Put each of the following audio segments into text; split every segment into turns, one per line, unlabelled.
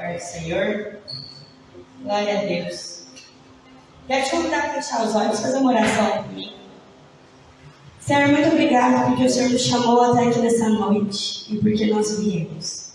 Guarde o Senhor. Glória a Deus. Quero te convidar a fechar os olhos, fazer uma oração comigo. Senhor, muito obrigado porque o Senhor nos chamou até aqui nessa noite e porque nós viemos.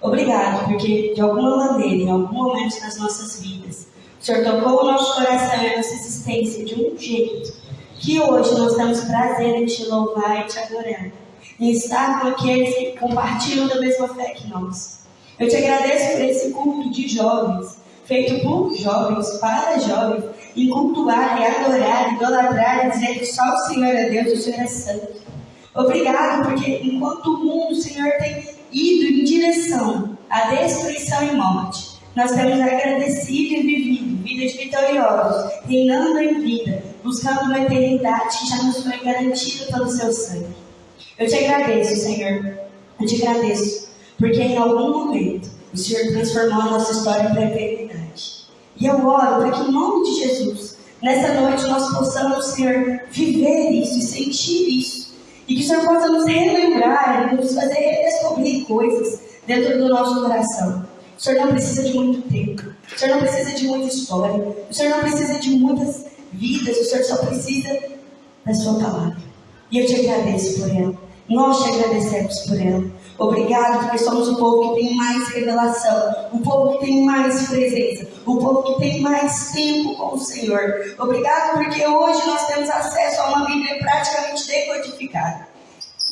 Obrigado porque, de alguma maneira, em algum momento das nossas vidas, o Senhor tocou o nosso coração e a nossa existência de um jeito que hoje nós temos prazer em te louvar e te adorar. Em estar com aqueles que compartilham da mesma fé que nós. Eu te agradeço por esse culto de jovens, feito por jovens, para jovens, em cultuar, e adorar, idolatrar, e dizer que só o Senhor é Deus, o Senhor é santo. Obrigado, porque enquanto o mundo, o Senhor, tem ido em direção à destruição e morte, nós temos agradecido e vivido vidas vitoriosas, reinando em vida, buscando uma eternidade que já nos foi garantida pelo seu sangue. Eu te agradeço, Senhor. Eu te agradeço, porque em algum momento o Senhor transformou a nossa história para a eternidade. E eu oro para que, em nome de Jesus, nessa noite nós possamos, Senhor, viver isso e sentir isso. E que o Senhor possa nos relembrar nos fazer redescobrir coisas dentro do nosso coração. O Senhor não precisa de muito tempo. O Senhor não precisa de muita história. O Senhor não precisa de muitas vidas. O Senhor só precisa da Sua palavra. E eu te agradeço por ela. Nós te agradecemos por ela. Obrigado, porque somos o povo que tem mais revelação, o povo que tem mais presença, o povo que tem mais tempo com o Senhor. Obrigado, porque hoje nós temos acesso a uma Bíblia praticamente decodificada.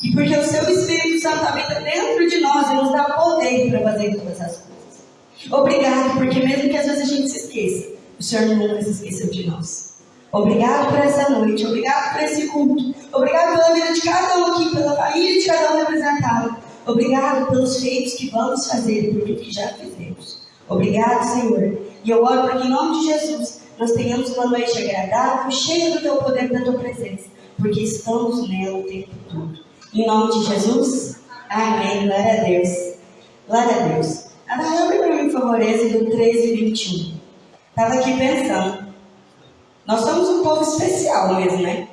E porque o seu Espírito Santo habita dentro de nós e nos dá poder para fazer todas as coisas. Obrigado, porque mesmo que às vezes a gente se esqueça, o Senhor nunca se esqueceu de nós. Obrigado por essa noite, obrigado por esse culto, obrigado pela vida de cada um aqui, pela família de cada um representado. Obrigado pelos feitos que vamos fazer por tudo que já fizemos. Obrigado, Senhor. E eu oro para que, em nome de Jesus, nós tenhamos uma noite agradável, cheia do teu poder e da tua presença, porque estamos nela o tempo todo. Em nome de Jesus, amém. Glória a Deus. Glória a Deus. Agora, abre para mim, por favor, do 13 e 21. Estava aqui pensando. Nós somos um povo especial mesmo, né?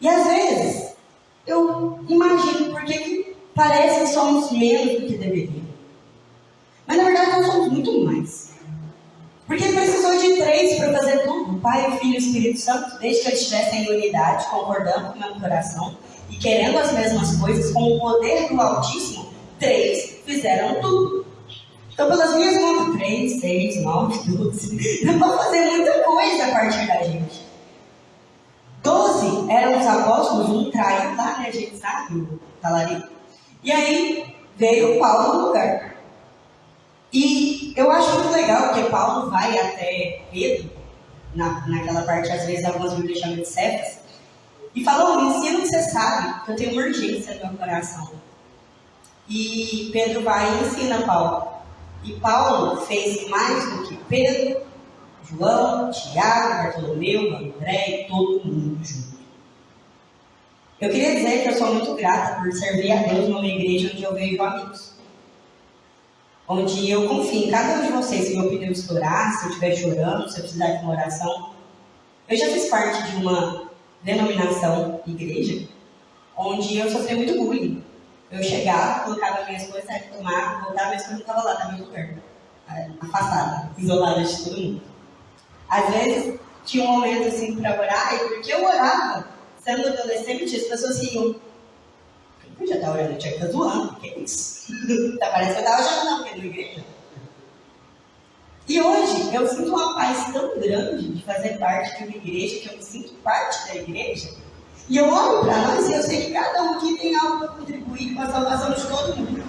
E às vezes, eu imagino por que parece que somos menos do que deveríamos. Mas na verdade nós somos muito mais. Porque precisou de três para fazer tudo: Pai, Filho e Espírito Santo, desde que eles estivessem em unidade, concordando com o mesmo coração e querendo as mesmas coisas, com o poder do Altíssimo, três fizeram tudo. Então, pelas minhas contas, três, seis, nove, doze, dá para fazer muita coisa a partir da gente. Doze eram os apóstolos, um traiu lá, né? A gente sabe, o talarico. E aí veio Paulo no lugar. E eu acho muito legal que Paulo vai até Pedro, na, naquela parte, às vezes, algumas bíblias chamam de Cefas, e fala: me ensina que você sabe que eu tenho uma urgência no meu coração. E Pedro vai e ensina Paulo. E Paulo fez mais do que Pedro, João, Tiago, Bartolomeu, André e todo mundo junto. Eu queria dizer que eu sou muito grata por servir a Deus numa igreja onde eu vejo amigos. Onde eu confio em cada um de vocês. Se meu pneu estourar, se eu estiver chorando, se eu precisar de uma oração. Eu já fiz parte de uma denominação igreja onde eu sofri muito bullying. Eu chegava, colocava minhas coisas, saia tomar, voltava, minhas coisas não estavam lá, estava em lugar. Afastada, isolada de todo mundo. Às vezes, tinha um momento assim para orar, e porque eu orava, sendo adolescente, as pessoas riam. Eu estar orando, eu tinha que estar zoando, que é isso? Tá, parece que eu estava já não, porque na igreja. E hoje eu sinto uma paz tão grande de fazer parte de uma igreja, que eu me sinto parte da igreja. E eu olho para nós e eu sei que cada um aqui tem algo para contribuir com a salvação de todo mundo.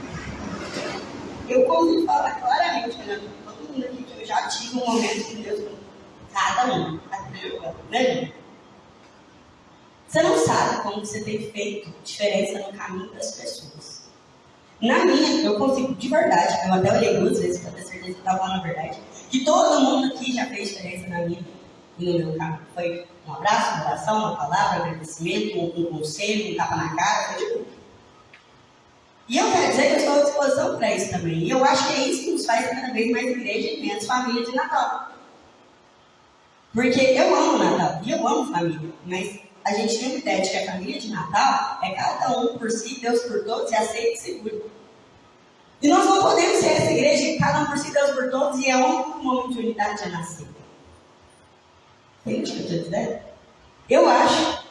Eu consigo falar claramente, né? Todo mundo aqui que eu já tive um momento com Deus, cada um, né? Você não sabe como você tem feito diferença no caminho das pessoas. Na minha, eu consigo de verdade, eu até olhei duas vezes para ter certeza que estava falando a verdade, que todo mundo aqui já fez diferença na minha e no meu caminho. Foi um abraço, uma oração, uma palavra, um agradecimento, um, um conselho, um tapa na cara, foi de tudo. E eu quero dizer que eu estou à disposição para isso também. E eu acho que é isso que nos faz cada vez mais igreja e menos família de Natal. Porque eu amo Natal e eu amo família, mas a gente tem uma ideia de que a família de Natal é cada um por si, Deus por todos, e aceita e segura. E nós não podemos ser essa igreja cada um por si, Deus por todos, e é único momento de unidade a nascer. Entende o que eu estou? Eu acho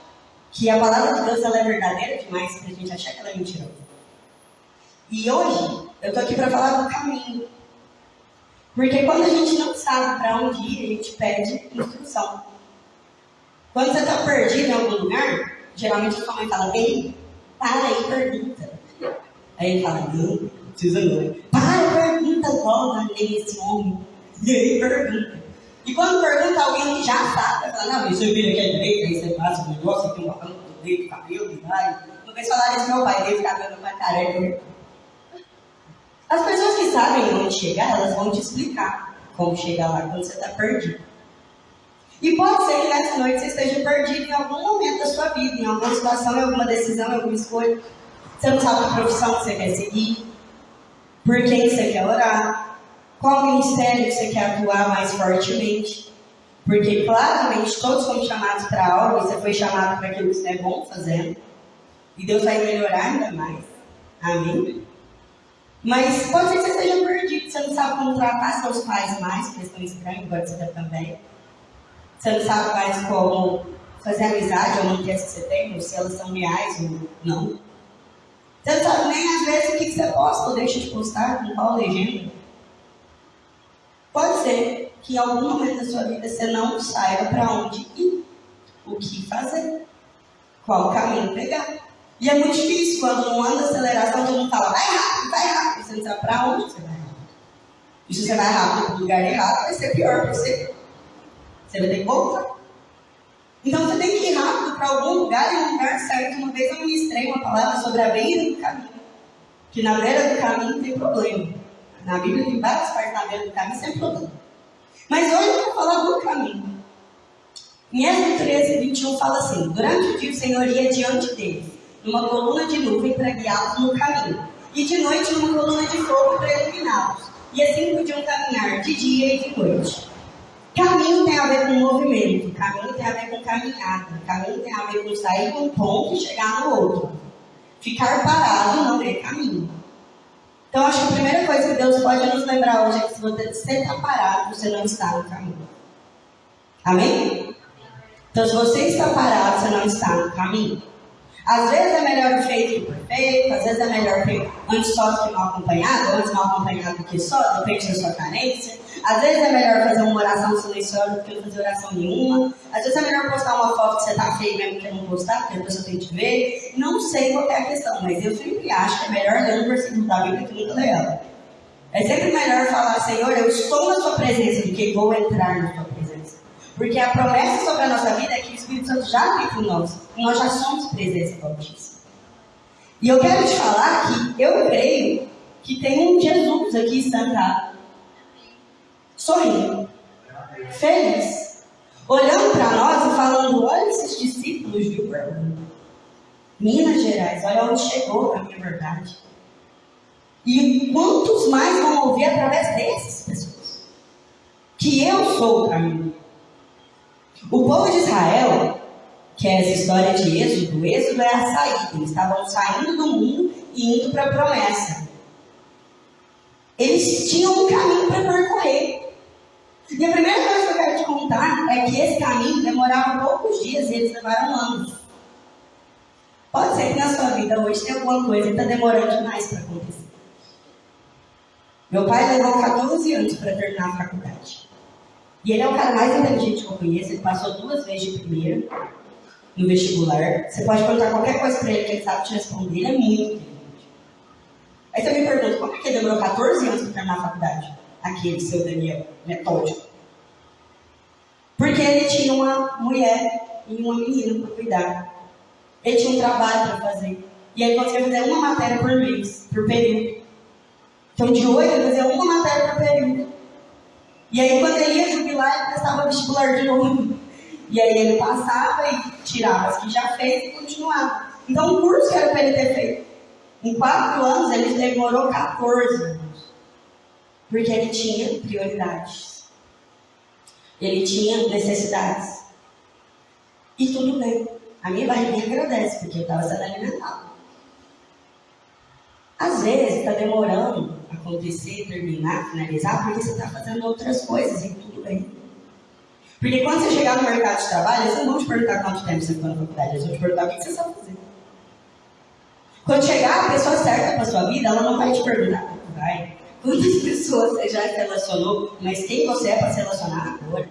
que a palavra de Deus ela é verdadeira demais para a gente achar que ela é mentirosa. E hoje, eu estou aqui para falar do caminho. Porque quando a gente não sabe para onde ir, a gente pede instrução. Quando você está perdido em algum lugar, geralmente a mãe fala, bem, para aí, pergunta. Aí ele fala, não, precisa não. Para, pergunta logo nesse homem. E aí pergunta. E quando pergunta alguém que já sabe, fala, não, você vira aqui à direita, aí você passa o negócio, aqui um papel do dedo, cabelo, e vai. Uma vez falaram isso meu pai, dele cabelo pra careca. As pessoas que sabem onde chegar, elas vão te explicar como chegar lá quando você está perdido. E pode ser que nessa noite você esteja perdido em algum momento da sua vida, em alguma situação, em alguma decisão, em alguma escolha. Você não sabe a profissão que você quer seguir, por quem você quer orar, qual ministério você quer atuar mais fortemente. Porque claramente todos fomos chamados para algo, você foi chamado para aquilo que você é bom fazendo. E Deus vai melhorar ainda mais. Amém? Mas pode ser que você esteja perdido, você não sabe como tratar seus pais mais, porque estão estranhos, agora você está também. Você não sabe mais como fazer amizade ou manter essa que você tem, ou se elas são reais ou não. Você não sabe nem às vezes o que você posta ou deixa de postar, com qual legenda. Pode ser que em algum momento da sua vida você não saiba para onde ir, o que fazer, qual caminho pegar. E é muito difícil quando não anda aceleração, todo mundo fala, vai rápido, vai rápido. Você não sabe para onde você vai rápido. E se você vai rápido para lugar errado, vai ser pior para você. Você ter que voltar. Então você tem que ir rápido para algum lugar e um lugar certo. Uma vez eu ministrei uma palavra sobre a beira do caminho. Que na beira do caminho tem problema. Na Bíblia tem várias partes na beira do caminho sem problema. Mas hoje eu vou falar do caminho. Em Êxodo 13, 21 fala assim: Durante o dia o Senhor ia diante deles, numa coluna de nuvem para guiá-los no caminho, e de noite numa coluna de fogo para iluminá-los. E assim podiam caminhar de dia e de noite. Caminho tem a ver com movimento, caminho tem a ver com caminhada, caminho tem a ver com sair de um ponto e chegar no outro. Ficar parado não é caminho. Então, acho que a primeira coisa que Deus pode nos lembrar hoje é que se você está parado, você não está no caminho. Amém? Então, se você está parado, você não está no caminho. Às vezes é melhor feito que perfeito, às vezes é melhor ter antes só do que mal acompanhado, antes mal acompanhado do que só, depende da sua carência. Às vezes é melhor fazer uma oração silenciosa do que não fazer oração nenhuma. Às vezes é melhor postar uma foto que você tá feio mesmo que não postar, porque a pessoa tem que ver. Não sei qual é a questão, mas eu sempre acho que é melhor ler um versículo da Bíblia que nunca ler ela. É sempre melhor falar, Senhor, eu estou na sua presença do que vou entrar na sua presença. Porque a promessa sobre a nossa vida é que Espírito Santo já vive em nós. Nós já somos presença do Altíssimo. E eu quero te falar que eu creio que tem um Jesus aqui sentado sorrindo, feliz, olhando para nós e falando: olha esses discípulos de Uberlândia, Minas Gerais, olha onde chegou a minha verdade. E quantos mais vão ouvir através dessas pessoas? Que eu sou o caminho. O povo de Israel, que é essa história de Êxodo, o Êxodo é a saída. Eles estavam saindo do mundo e indo para a promessa. Eles tinham um caminho para percorrer. E a primeira coisa que eu quero te contar é que esse caminho demorava poucos dias e eles levaram anos. Pode ser que na sua vida hoje tenha alguma coisa que está demorando demais para acontecer. Meu pai levou 14 anos para terminar a faculdade. E ele é o cara mais inteligente que eu conheço. Ele passou duas vezes de primeira no vestibular. Você pode perguntar qualquer coisa para ele que ele sabe te responder. Ele é muito inteligente. Aí você me pergunta, como é que ele demorou 14 anos para terminar a faculdade? aquele seu Daniel metódico. Porque ele tinha uma mulher e uma menina para cuidar. Ele tinha um trabalho para fazer. E ele conseguia fazer uma matéria por mês, por período. Então, de oito, ele fazia uma matéria por período. E aí, quando ele ia jubilar, ele prestava vestibular de novo. E aí, ele passava e tirava as que já fez e continuava. Então, o curso que era para ele ter feito. Em quatro anos, ele demorou 14 porque ele tinha prioridades. Ele tinha necessidades. E tudo bem. A minha barriguinha agradece, porque eu estava sendo alimentado. Às vezes está demorando acontecer, terminar, finalizar, porque você está fazendo outras coisas e tudo bem. Porque quando você chegar no mercado de trabalho, eles não vão te perguntar quanto tempo você ficou na faculdade, eles vão te perguntar o que você sabe fazer. Quando chegar a pessoa certa para sua vida, ela não vai te perguntar vai. Quantas pessoas você já relacionou, mas quem você é para se relacionar agora?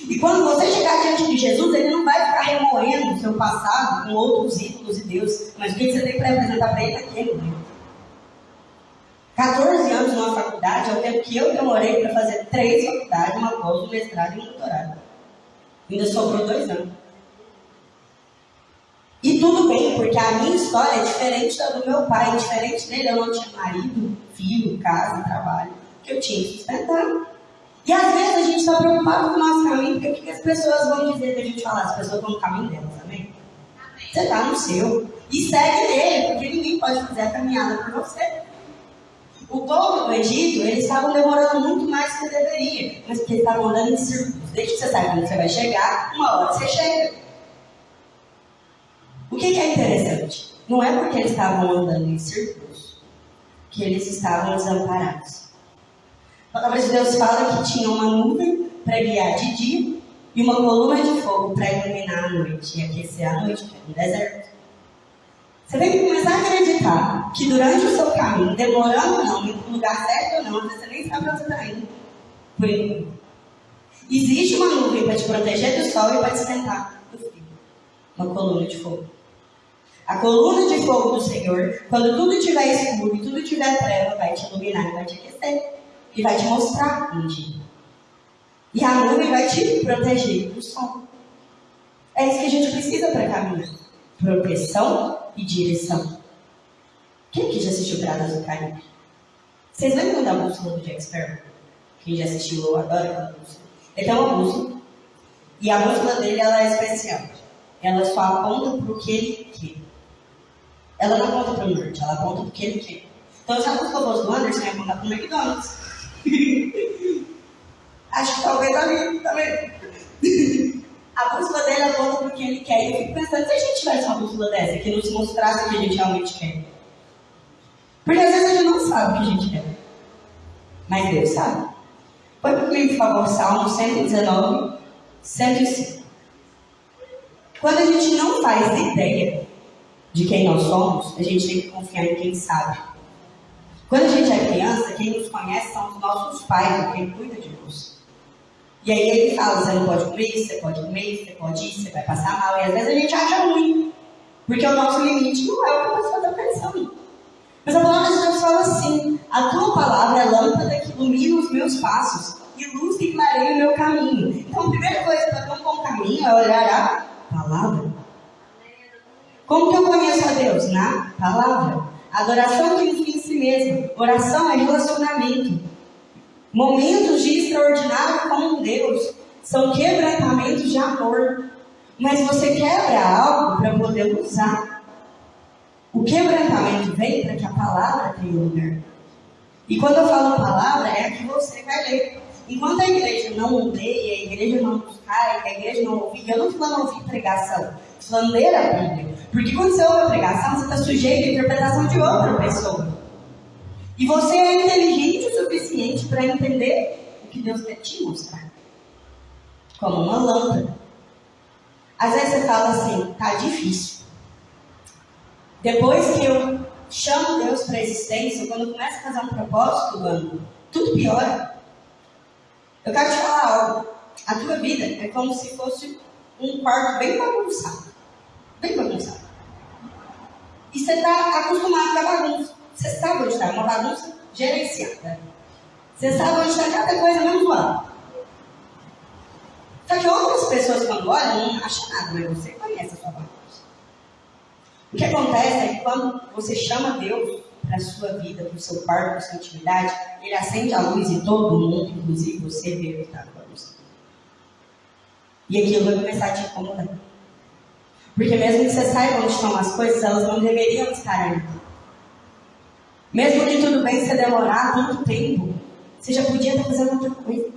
E quando você chegar diante de Jesus, ele não vai ficar remoendo o seu passado com outros ídolos e Deus, mas o que você tem para apresentar para ele naquele momento. 14 anos numa faculdade é o tempo que eu demorei para fazer três faculdades, uma pós, um mestrado e um doutorado. Ainda sobrou dois anos. E tudo bem, porque a minha história é diferente da do meu pai. Diferente dele, eu não tinha marido, filho, casa, trabalho, que eu tinha que sustentar. E às vezes a gente está preocupado com o nosso caminho, porque o que as pessoas vão dizer da gente falar? As pessoas estão no caminho delas, amém? Você está no seu. E segue nele, porque ninguém pode fazer a caminhada por você. O povo do Egito, eles estavam demorando muito mais do que deveria, mas porque eles estavam andando em círculos. Desde que você sabe quando você vai chegar, uma hora você chega. O que, que é interessante? Não é porque eles estavam andando em círculos que eles estavam desamparados. A palavra de Deus fala que tinha uma nuvem para guiar de dia e uma coluna de fogo para iluminar a noite e aquecer a noite, que é um deserto. Você tem que começar a acreditar que durante o seu caminho, demorando ou não, no lugar certo ou não, você nem sabe onde você está indo. Por enquanto. Existe uma nuvem para te proteger do sol e para te esquentar do frio. Uma coluna de fogo. A coluna de fogo do Senhor, quando tudo estiver escuro e tudo estiver treva, vai te iluminar e vai te aquecer. E vai te mostrar um dia. E a nuvem vai te proteger do sol. É isso que a gente precisa para caminhar. Proteção e direção. Quem aqui já assistiu Piratas do Caribe? Vocês lembram da bússola do Jack Sparrow? Quem já assistiu, eu adoro aquela bússola. Ele tem uma bússola. E a bússola dele ela é especial. Ela só aponta para o que ele quer. Ela não aponta para o norte, ela aponta para o que ele quer. Então, se a bússola fosse do Anderson, ia apontar para o McDonald's. Acho que talvez ali também. A bússola dele aponta para o que ele quer. E eu fico pensando, se a gente tivesse uma bússola dessa que nos mostrasse o que a gente realmente quer. Porque às vezes a gente não sabe o que a gente quer. Mas Deus sabe. Põe mim, por favor, Salmo 119, 105. Quando a gente não faz ideia de quem nós somos, a gente tem que confiar em quem sabe. Quando a gente é criança, quem nos conhece são os nossos pais, quem cuida de nós. E aí ele fala, você não pode comer isso, você pode comer isso, você pode ir, você vai passar mal. E às vezes a gente acha ruim, porque o nosso limite não é o que a pessoa está pensando. Mas a palavra de Deus fala assim, a tua palavra é lâmpada que ilumina os meus passos e luz que clareia o meu caminho. Então a primeira coisa para ter um bom caminho é olhar a palavra. Como que eu conheço a Deus? Na palavra. Adoração tem um fim em si mesmo. Oração é relacionamento. Momentos de extraordinário com Deus são quebrantamentos de amor. Mas você quebra algo para poder usar. O quebrantamento vem para que a palavra tenha lugar. E quando eu falo palavra, é a que você vai ler. Enquanto a igreja não lê, a igreja não buscar, a igreja não ouvir, eu não estou falando ouvir pregação, estou falando ler a Bíblia. Porque quando você ouve a pregação, você está sujeito à interpretação de outra pessoa. E você é inteligente o suficiente para entender o que Deus quer te mostrar. Como uma lâmpada. Às vezes você fala assim, tá difícil. Depois que eu chamo Deus para a existência, quando eu começo a fazer um propósito, mano, tudo piora. Eu quero te falar algo. A tua vida é como se fosse um quarto bem bagunçado. Bem bagunçado. E você está acostumado com a bagunça. Você sabe onde está, uma bagunça gerenciada. Você sabe onde está cada coisa menos lá. Só que outras pessoas, quando olham, não acham nada, mas você conhece a sua bagunça. O que acontece é que quando você chama Deus para a sua vida, para o seu quarto, para a sua intimidade, Ele acende a luz e todo mundo, inclusive você, vê o que está bagunça. E aquilo vai começar a te incomodar. Porque mesmo que você saiba onde estão as coisas, elas não deveriam estar ali. Mesmo que tudo bem você demorar tanto tempo, você já podia estar fazendo outra coisa.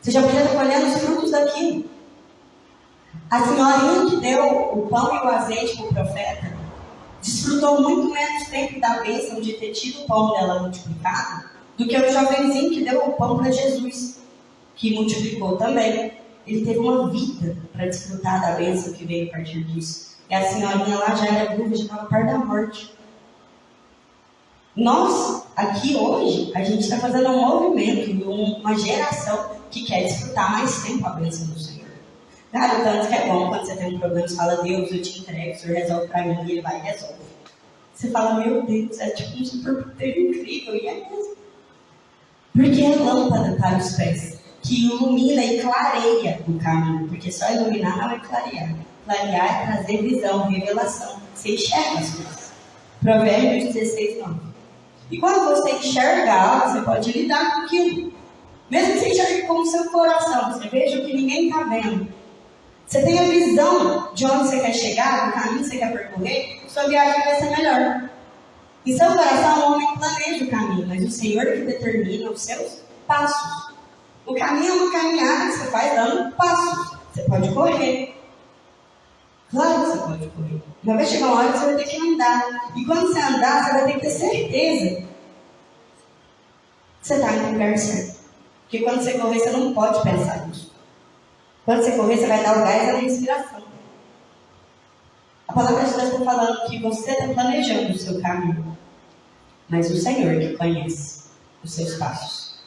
Você já podia estar colhendo os frutos daquilo. A senhorinha que deu o pão e o azeite para o profeta desfrutou muito menos tempo da bênção de ter tido o pão dela multiplicado do que o jovenzinho que deu o pão para Jesus, que multiplicou também. Ele teve uma vida para desfrutar da bênção que veio a partir disso. E a senhorinha lá já era viúva, já estava perto da morte. Nós, aqui hoje, a gente está fazendo um movimento, uma geração que quer desfrutar mais tempo a bênção do Senhor. Cara, tanto que é bom quando você tem um problema, você fala, Deus, eu te entrego, o Senhor resolve para mim, e Ele vai e resolve. Você fala, meu Deus, é tipo um superpoder incrível, e é mesmo. Porque é lâmpada para os pés, que ilumina e clareia o caminho, porque só iluminar não é clarear. Clarear é trazer visão, revelação. Você enxerga as coisas. Provérbios 16, 9. E quando você enxerga algo, você pode lidar com aquilo. Mesmo que você enxergue com o seu coração, você veja o que ninguém está vendo. Você tem a visão de onde você quer chegar, do caminho que você quer percorrer, sua viagem vai ser melhor. Em seu coração, o homem planeja o caminho, mas o Senhor que determina os seus passos. O caminho é uma caminhada que você faz dando passos. Você pode correr. Claro que você pode correr. Mas vai chegar uma hora que você vai ter que andar. E quando você andar, você vai ter que ter certeza que você está no lugar certo. Porque quando você correr, você não pode pensar nisso. Quando você correr, você vai dar o gás à respiração. A palavra de Deus está falando que você está planejando o seu caminho. Mas o Senhor que conhece os seus passos.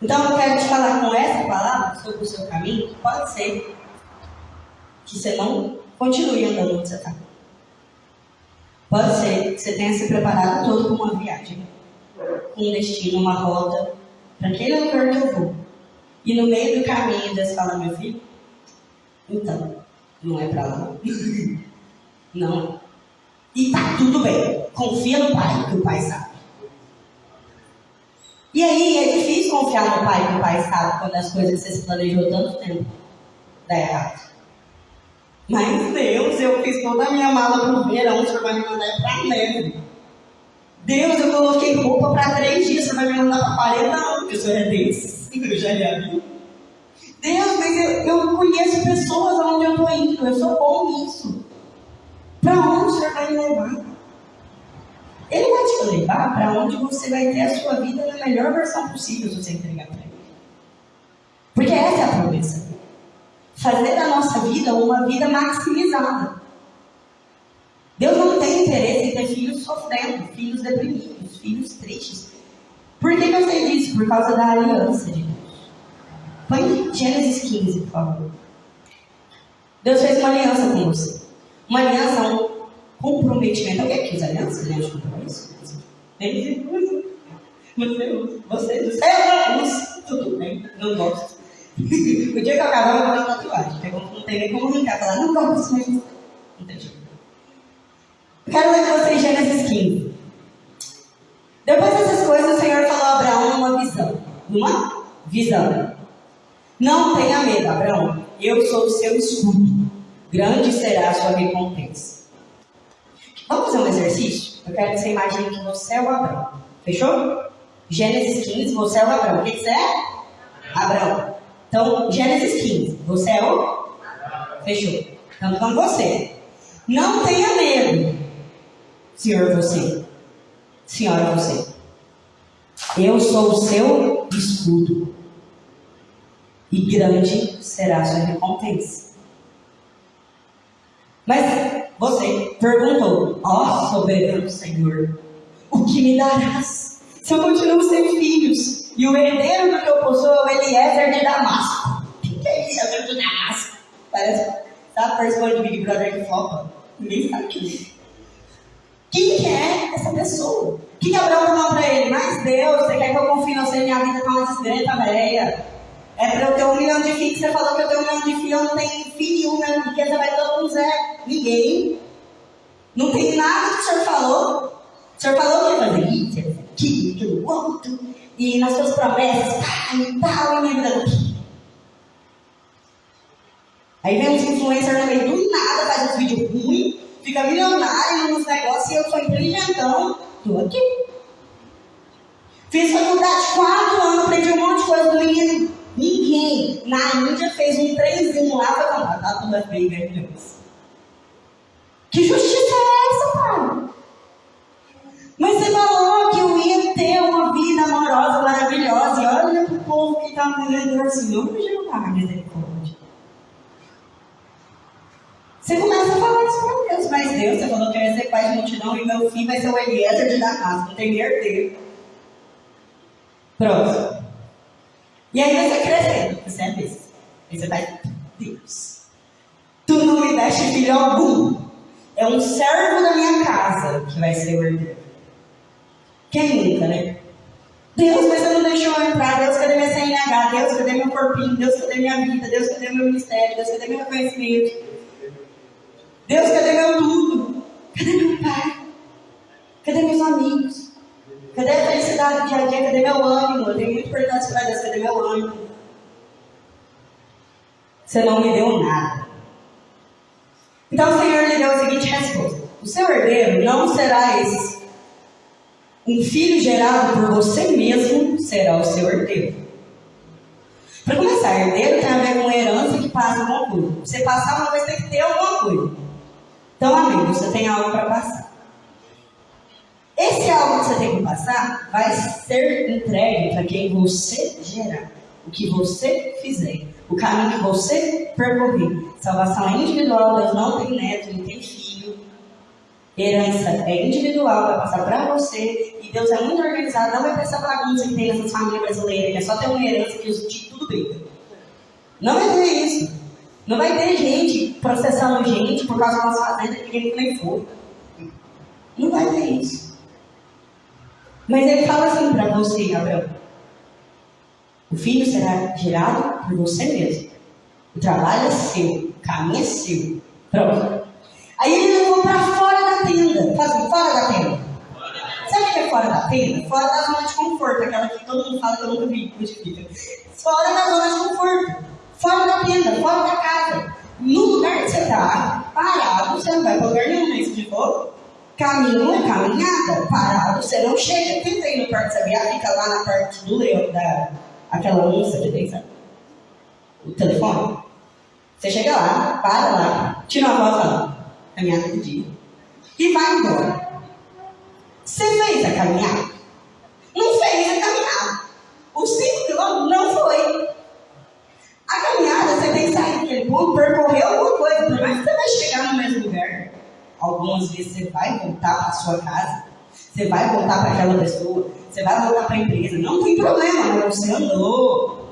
Então eu quero te falar com essa palavra sobre o seu caminho, pode ser que você não continue andando onde você está. Pode ser que você tenha se preparado todo para uma viagem, um destino, uma rota, para aquele lugar que eu vou. E no meio do caminho Deus fala, meu filho, então, não é para lá. não. E tá tudo bem. Confia no pai, que o pai sabe. E aí é difícil confiar no pai, que o pai sabe, quando as coisas que você se planejou tanto tempo dá errado. Mas Deus, eu fiz toda a minha mala pro verão, o senhor vai me mandar pra neve. Deus, eu coloquei roupa para três dias, você vai me mandar para 40 anos, porque o senhor é Deus. Eu já ia. Deus, mas eu, eu conheço pessoas aonde eu estou indo, eu sou bom nisso. Para onde o senhor vai me levar? Ele vai te levar para onde você vai ter a sua vida na melhor versão possível se você entregar para ele. Porque essa é a promessa fazer da nossa vida uma vida maximizada. Deus não tem interesse em ter filhos sofrendo, filhos deprimidos, filhos tristes. Por que, que eu sei disso? Por causa da aliança de Deus. Põe Gênesis 15, por favor. Deus fez uma aliança com você. Uma aliança, um comprometimento. Alguém aqui usa aliança? Aliança de compromisso? Você usa. Você usa. Eu uso. Tudo bem. Não gosto. O dia que eu casar, eu vou fazer tatuagem. Não tem nem como arrancar. Falar, não gosto, mas não tem jeito. Quero ler com vocês Gênesis 15. Depois dessas coisas, o Senhor falou a Abraão numa visão. Numa visão. Não tenha medo, Abraão. Eu sou o seu escudo. Grande será a sua recompensa. Vamos fazer um exercício? Eu quero que você imagine que você é o Abraão. Fechou? Gênesis 15, você é o Abraão. O que você é? Abraão. Então, Gênesis 15. Você é o? Fechou. Então, com você. Não tenha medo, senhor você. Senhora você. Eu sou o seu escudo. E grande será a sua recompensa. Mas você perguntou, ó oh, soberano Senhor, o que me darás? Se eu continuo sem filhos, e o herdeiro do que eu possuo é o Eliezer de Damasco. O que é Eliezer de Damasco? Parece, sabe, participando de Big Brother que flopa. Ninguém sabe quem é. Quem que é essa pessoa? O que, Abraão falou para ele? Mas Deus, você quer que eu confie em você? Minha vida tá uma desgreta velha. É para eu ter um milhão de filhos. Você falou que eu tenho um milhão de filhos, eu não tenho filho nenhum, minha riqueza vai todo mundo zero. Ninguém. Não tem nada que o senhor falou. O senhor falou que ia fazer isso, aquilo, aquilo, outro e nas suas promessas, tá, e tal, e vida. Aí vem uns influencers meio do nada, faz uns vídeos ruins, fica milionário nos negócios e eu sou inteligentão. Tô aqui. Fiz faculdade quatro anos, aprendi um monte de coisa do menino. Ninguém na Índia fez um trenzinho lá para comprar. Tá tudo bem, milhões. Que justiça é redor, Senhor, Jeová, misericórdia. Você começa a falar isso para Deus, mas Deus, você falou que eu ia ser pai de multidão e meu filho vai ser o Eliezer de Damasco, tem herdeiro. Pronto. E aí você crescendo, você é besta. Aí você vai, Deus, tu não me deste filho algum. É um servo da minha casa que vai ser o herdeiro. Quem nunca, né? Deus, mas você não deixou eu entrar. Deus, cadê minha CNH? Deus, cadê meu corpinho? Deus, cadê minha vida? Deus, cadê meu ministério? Deus, cadê meu reconhecimento? Deus, cadê meu tudo? Cadê meu pai? Cadê meus amigos? Cadê a felicidade do dia a dia? Cadê meu ânimo? Eu tenho muito importante para Deus. Cadê meu ânimo? Você não me deu nada. Então o Senhor lhe deu a seguinte resposta: O seu herdeiro não será esse. Um filho gerado por você mesmo será o seu herdeiro. Para começar, herdeiro tem a ver com herança que passa alguma coisa. Você passar uma vez tem que ter alguma coisa. Então, amigo, você tem algo para passar. Esse algo que você tem que passar vai ser entregue para quem você gerar, o que você fizer, o caminho que você percorrer. Salvação é individual, Deus não tem neto, não tem filho. Herança é individual, vai passar para você. E Deus é muito organizado, não vai ter essa bagunça que tem nessas famílias brasileiras, que é só ter uma herança que de tudo briga. Não vai ter isso. Não vai ter gente processando gente por causa da nossa fazenda que ninguém nem foi. Não vai ter isso. Mas ele fala assim para você, Abraão: o filho será gerado por você mesmo. O trabalho é seu, o caminho é seu. Pronto. Aí ele da tenda. Fora da tenda. Sabe o que é fora da tenda? Fora da zona de conforto, aquela que todo mundo fala que eu nunca vi, fica. Fora da zona de conforto. Fora da tenda, fora da casa. No lugar que você está, parado, você não vai para lugar nenhum, se for Caminho é caminhada, parado, você não chega. Tenta ir no Parque Sabiá, fica lá na parte do leão, da, aquela onça que tem? O telefone. Você chega lá, para lá, tira uma foto caminhada do dia, e vai embora. Você fez a caminhada? Não fez a caminhada. Os 5 quilômetros não foi. A caminhada, você tem que sair daquele ponto, percorrer alguma coisa, por mais que você vai chegar no mesmo lugar. Algumas vezes você vai voltar para sua casa, você vai voltar para aquela pessoa, você vai voltar para a empresa. Não tem problema, mas você andou.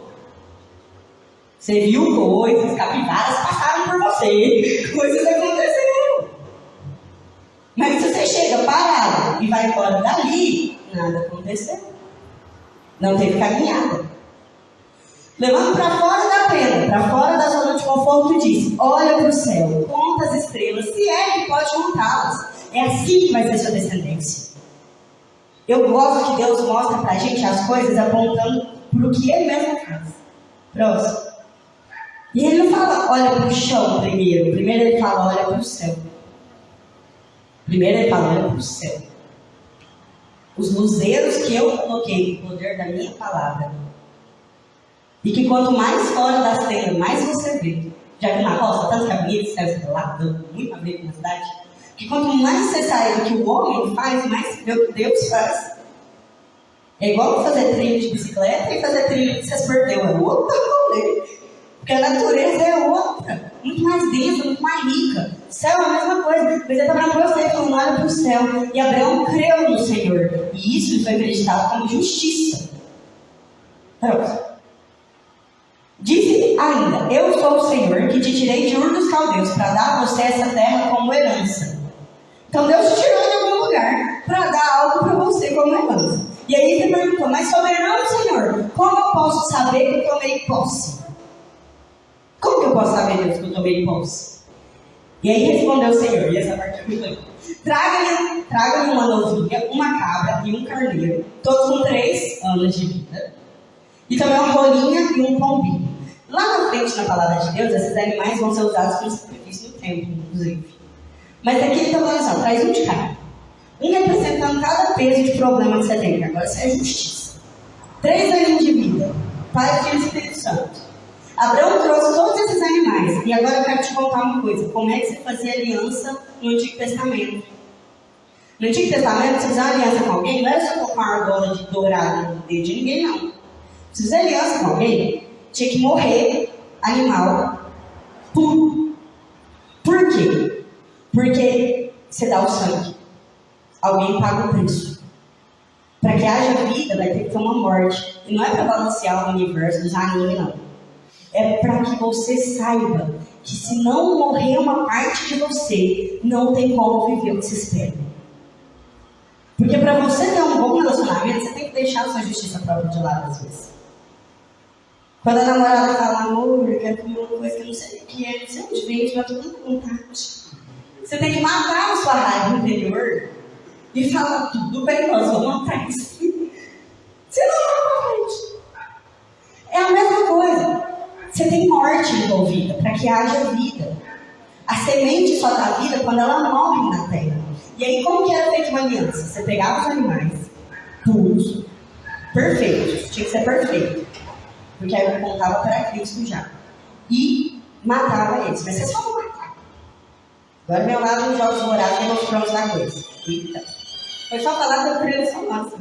Você viu coisas, capivaras passaram por você, coisas aconteceram. Mas parado e vai embora dali, nada aconteceu. Não teve caminhada. Levando para fora da pena, para fora da zona de conforto, diz: olha para o céu, conta as estrelas, se é que pode contá-las. É assim que vai ser sua descendência. Eu gosto que Deus mostra para a gente as coisas apontando para o que Ele mesmo faz. Próximo. E ele não fala, olha para o chão primeiro. Primeiro ele fala, olha para o céu. Primeiro ele fala, para o céu. Os luzeiros que eu coloquei no poder da minha palavra e que quanto mais fora das tendas, mais você vê. Já que na roça, tanto caminho, céu estrelado, muito a ver com a cidade. Que quanto mais você sai do que o homem faz, mais Deus faz. É igual fazer trilho de bicicleta e fazer trilho que você perdeu. É outro rolê. Porque a natureza é outra. Muito mais densa, muito mais rica. Céu é a mesma coisa. Mas ele está para você falando, olha para o céu. E Abraão creu no Senhor. E isso foi acreditado como justiça. Pronto. Disse ainda: Eu sou o Senhor que te tirei de Ur dos Caldeus para dar a você essa terra como herança. Então Deus te tirou de algum lugar para dar algo para você como herança. E aí ele perguntou: Mas soberano Senhor, como eu posso saber que tomei posse? Como que eu posso saber, Deus, que eu tomei posse? E aí respondeu o Senhor, e essa parte é muito Traga-lhe traga uma novilha, uma cabra e um carneiro, todos com três anos de vida. E também uma rolinha e um pombinho. Lá na frente, na palavra de Deus, esses animais vão ser usados como sacrifício no templo, inclusive. Mas aqui ele está falando assim, traz um de cada. Um representando cada peso de problema que você tem, agora isso é justiça. Três aninhos de vida. Pai, Filho e Espírito Santo. Abraão trouxe todos esses animais. E agora eu quero te contar uma coisa. Como é que você fazia aliança no Antigo Testamento? No Antigo Testamento, você fazia aliança com alguém, não era só colocar uma argola de dourado no dedo de ninguém, não. Se fizer aliança com alguém, tinha que morrer animal puro. Por quê? Porque você dá o sangue. Alguém paga o preço. Para que haja vida, vai ter que ter uma morte. E não é para balancear o universo dos animes, não. É para que você saiba que se não morrer uma parte de você, não tem como viver o que se espera. Porque para você ter um bom relacionamento, você tem que deixar a sua justiça própria de lado às vezes. Quando a namorada fala, amor, eu quero comer uma coisa que eu não sei o que é, não sei onde vem, mas eu tô vontade. Você tem que matar a sua raiva interior e falar tudo bem, nós vamos matar isso. Você não vai pra. É a mesma coisa. Você tem morte envolvida para que haja vida. A semente só dá vida quando ela morre na terra. E aí, como que era feita uma aliança? Você pegava os animais puros, perfeitos, tinha que ser perfeito. Porque aí eu contava para Cristo já. E matava eles. Mas você só não matar. Agora meu lado nos jogos morados prontos da coisa. Eita. Foi só falar da criação nossa.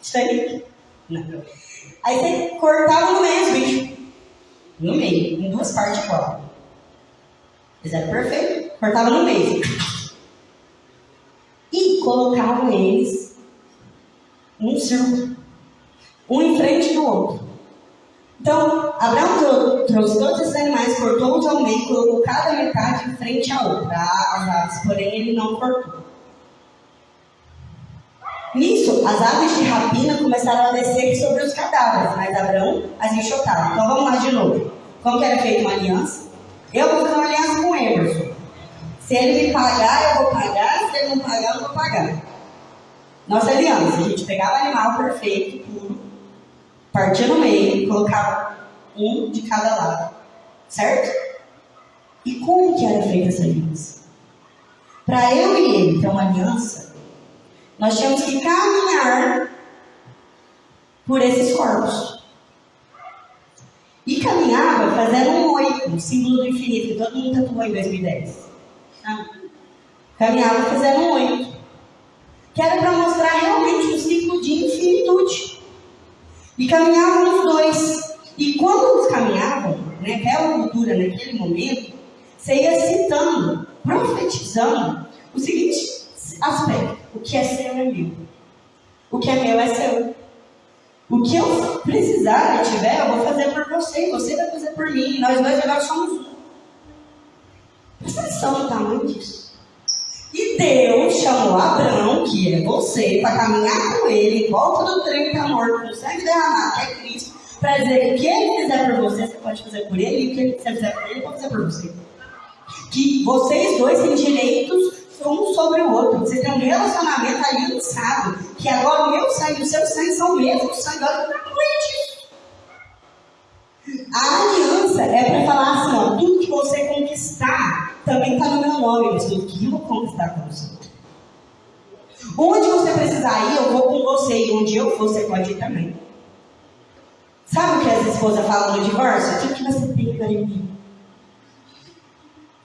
Isso aí. Não. Aí você cortava no meio os bichos. No meio, em duas partes igual. Fizeram perfeito. Cortava no meio. E colocavam eles num círculo. Um em frente do outro. Então, Abraão trouxe todos esses animais, cortou-os ao meio, colocou cada metade em frente à outra, as aves, porém ele não cortou. Nisso, as aves de rapina começaram a descer sobre os cadáveres, mas Abraão as enxotava. Então vamos lá de novo. Como que era feita uma aliança? Eu vou fazer uma aliança com Emerson. Se ele me pagar, eu vou pagar. Se ele não pagar, eu vou pagar. Nossa aliança, a gente pegava animal perfeito, puro, partia no meio, colocava um de cada lado. Certo? E como que era feita essa aliança? Para eu e ele ter uma aliança, nós tínhamos que caminhar por esses corpos. E caminhava fazendo um oito, um símbolo do infinito, que todo mundo tatuou em 2010. Ah. Caminhava fazendo um oito. Que era para mostrar realmente um ciclo de infinitude. E caminhavam os dois. E quando eles caminhavam, naquela cultura, naquele momento, você ia citando, profetizando o seguinte aspecto: o que é seu é meu. O que é meu é seu. O que eu precisar e tiver, eu vou fazer por você. Você vai fazer por mim. Nós dois agora somos um. Presta atenção no tamanho disso. E Deus chamou Abraão, que é você, para caminhar com ele em volta do trem que está morto, no sangue derramado, que é Cristo, para dizer que o que ele fizer por você, você pode fazer por ele, e o que você fizer por ele, pode fazer por você. Que vocês dois têm direitos um sobre o outro. Você tem um relacionamento aliançado. Que agora o meu sangue e o seu sangue são o mesmo sangue. Olha que. A aliança é para falar assim: ó, tudo que você conquistar também está no meu nome, mas tudo que eu conquistar com você. Onde você precisar ir, eu vou com você. E onde eu for, você pode ir também. Sabe o que as esposas falam no divórcio? Tudo que você tem para mim.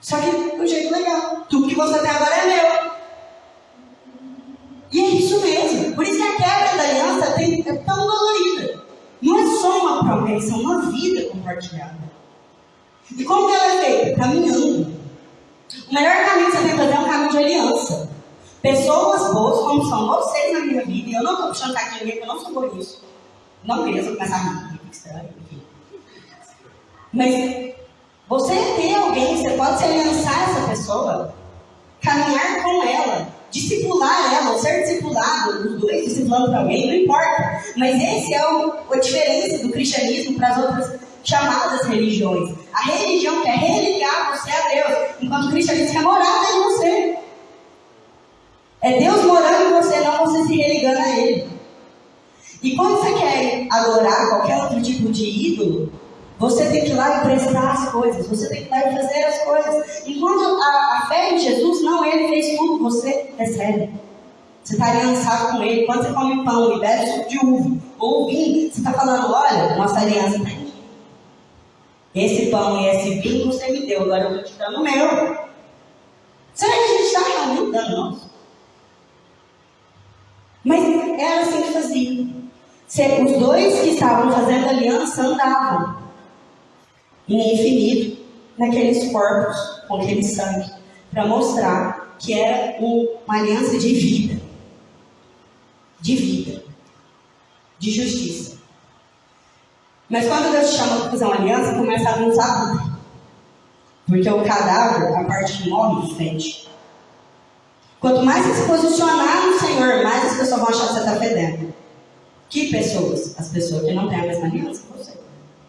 Só que do jeito legal. Tudo que você tem agora é meu. E é isso mesmo. Por isso que a quebra da aliança tem, é tão dolorida. Não é só uma promessa, é uma vida compartilhada. E como que ela é feita? Caminhando. O melhor caminho que você tem que fazer é um caminho de aliança. Pessoas boas, como são vocês na minha vida, e eu não estou puxando aqui ninguém, porque eu não sou isso. Não queria começar a rir. Mas você ter alguém, você pode se aliançar essa pessoa, caminhar com ela, discipular ela, ser discipulado, os dois discipulando para alguém, não importa. Mas esse é o, a diferença do cristianismo para as outras chamadas religiões. A religião quer religar você a Deus, enquanto o cristianismo quer morar em você. É Deus morando em você, não você se religando a Ele. E quando você quer adorar qualquer outro tipo de ídolo, você tem que ir lá e prestar as coisas, você tem que ir lá e fazer as coisas. Enquanto a, a fé em Jesus, não, ele fez tudo, você recebe. Você está aliançado com ele. Quando você come pão e bebe suco de uva ou vinho, você está falando: olha, nossa aliança está aqui. Esse pão e esse vinho você me deu, agora eu vou te dando o meu. Será que a gente está realmente dando nosso? Mas era assim que fazia. Os dois que estavam fazendo aliança andavam em infinito naqueles corpos com aquele sangue, para mostrar que era uma aliança de vida, de vida, de justiça. Mas quando Deus chama para fazer uma aliança, começa a nos abutre. Porque o cadáver, a parte que morre, fede. Quanto mais você se posicionar no Senhor, mais as pessoas vão achar que você está fedendo. Que pessoas? As pessoas que não têm a mesma aliança que você.